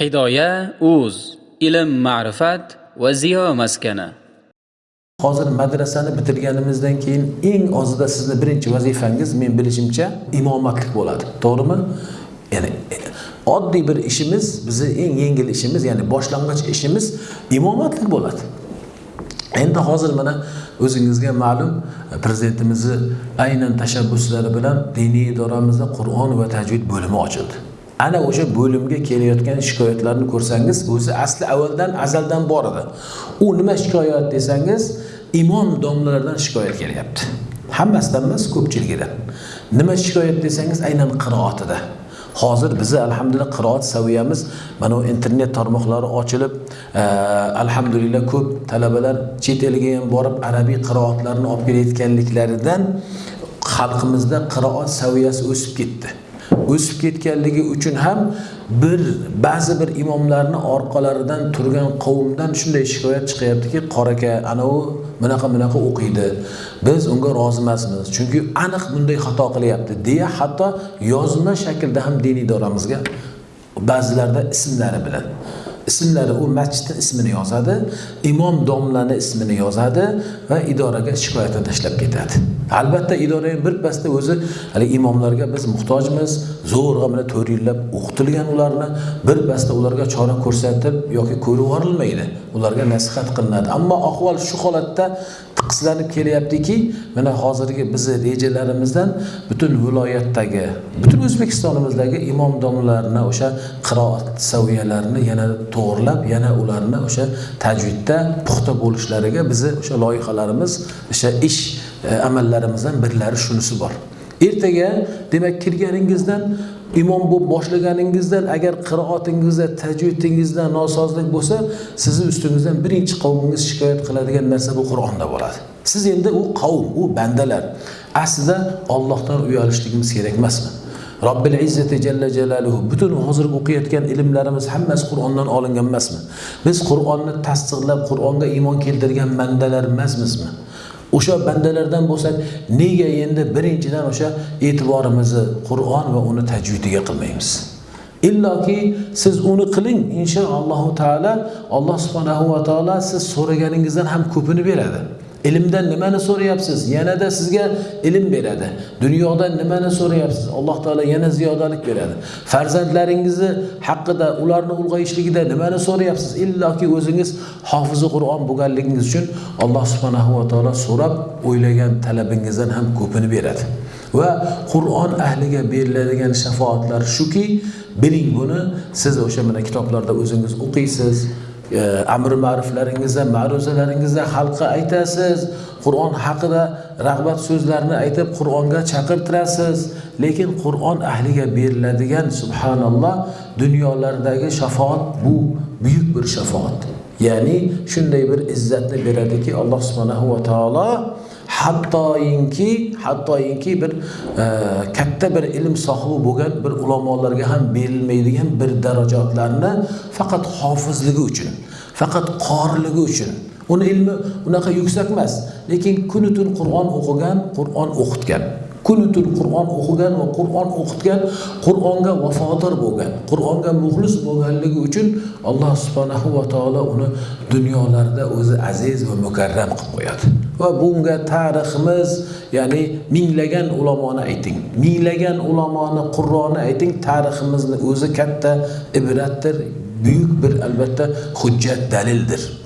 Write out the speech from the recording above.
hidoya o'z ilm ma'rifat va ziyo maskani hozir madrasani bitirganimizdan keyin eng ozida sizni birinchi vazifangiz men bilishimcha imomatlik bo'ladi. To'g'rimi? Ya'ni oddiy bir ishimiz bizni eng yengil ishimiz ya'ni boshlang'ich ishimiz imomatlik bo'ladi. Endi hozir mana o'zingizga ma'lum prezidentimizni aynan tashabbuslari bilan diniy idoramizda qur'on va tajvid bo'limi ochildi. Ana o'sha bo'limga kelayotgan shikoyatlarni ko'rsangiz o'zi asli avvaldan azaldan bor edi. U nima shikoyat desangiz imom domlalardan shikoyat kelyapti. Hammasidan emas ko'pchiligidan nima shikoyat desangiz aynan qiroatida hozir bizni alhamdulillah qiroat saviyamiz mana bu internet tarmoqlari ochilib e, alhamdulillah ko'p talabalar chet elga ham borib arabiy qiroatlarni olib kelayotganliklaridan xalqimizda qiroat saviyasi o'sib ketdi. O'sib ketganligi uchun ham bir ba'zi bir imomlarni orqalaridan turgan qavmdan shunday shikoyat chiqyaptiki qora aka anavi bunaqa bunaqa o'qiydi. Biz unga rozi emasmiz chunki aniq bunday xato qilyapti. deya hatto yozma shaklda ham diniy idoramizga ba'zilarda ismlari bilan ismlari u masjidni ismini yozadi imom domlani ismini yozadi va idoraga shikoyatini tashlab ketadi. Albatta idora ham birpasda o'zi hali imomlarga biz muhtojmiz zo'rg'a mana to'rt yillab o'qitilgan ularni bir birpasda ularga chora ko'rsatib yoki ko'rib yuborilmaydi. Ularga nasihat qilinadi. Ammo ahvol shu holatda tiqislanib kelyaptiki mana hozirgi bizni rejalarimizdan butun viloyatdagi butun o'zbekistonimizdagi imom o'sha qiroat saviyalarini yana to'g'irlab yana ularni o'sha tajvidda puxta bo'lishlariga bizni o'sha loyihalarimiz o'sha ish e, amallarimizdan birlari shunisi bor. Ertaga demak kirganingizdan imom bo'lib boshlaganingizdan agar qiroatingizda tajvidingizda nosozlik bo'lsa sizni ustingizdan birinchi qavmingiz shikoyat qiladigan narsa bu qur'onda bo'ladi. Siz endi u qavm u bandalar aslida ollohdan uyalishligimiz kerak emasmi? Robbil izzati jalla jalaluhu butun hozir o'qiyotgan ilmlarimiz hammasi qur'ondan olingan emasmi? Biz qur'onni tasdiqlab qur'onga iymon keltirgan bandalar emasmizmi o'sha bandalardan bo'lsak nega endi birinchidan o'sha e'tiborimizni qur'on va uni tajvidiga qilmaymiz? Illoki siz uni qiling inshaallohu taolo alloh subhanahu va taolo siz so'raganingizdan ham ko'pini beradi. Ilmdan nimani so'rayapsiz? Yanada sizga ilm beradi. Dunyodan nimani so'rayapsiz? Alloh taolo yana ziyodalik beradi. Farzandlaringizni haqida ularni ulg'ayishligida nimani so'rayapsiz? Illoki o'zingiz hofizi qur'on bo'lganligingiz uchun alloh subhanahu va taolo so'rab o'ylagan talabingizdan ham ko'pini beradi. Va qur'on ahliga beriladigan shafoatlar shuki biling buni siz o'sha mana kitoblarda o'zingiz o'qiysiz. Amr ma'ruflaringizda ma'ruzalaringizda xalqqa aytasiz. Qur'on haqida rag'bat so'zlarni aytib qur'onga chaqirtirasiz. Lekin qur'on ahliga beriladigan subhanalloh dunyolardagi shafoat bu buyuk bir shafoat. Ya'ni shunday bir izzatni beradiki alloh subhanahu va taolo hattoyinki hattoyinki bir e, katta bir ilm sohibi bo'lgan bir ulamolarga ham berilmaydigan bir darajotlarni faqat hofizligi uchun faqat qoriligi uchun. Uni ilmi unaqa yuksak emas lekin kuni tun qur'on o'qigan qur'on o'qitgan. Kuni tun qur'on o'qigan va qur'on o'qitgan qur'onga vafodor bo'lgan qur'onga muxlis bo'lganligi uchun alloh subhanahu va taolo uni dunyolarda o'zi aziz va mukarram qilib qo'yadi. Va bunga tariximiz ya'ni minglagan ulamoni ayting. Minglagan ulamoni qurroni ayting tariximizni o'zi katta ibratdir buyuk bir albatta hujjat dalildir.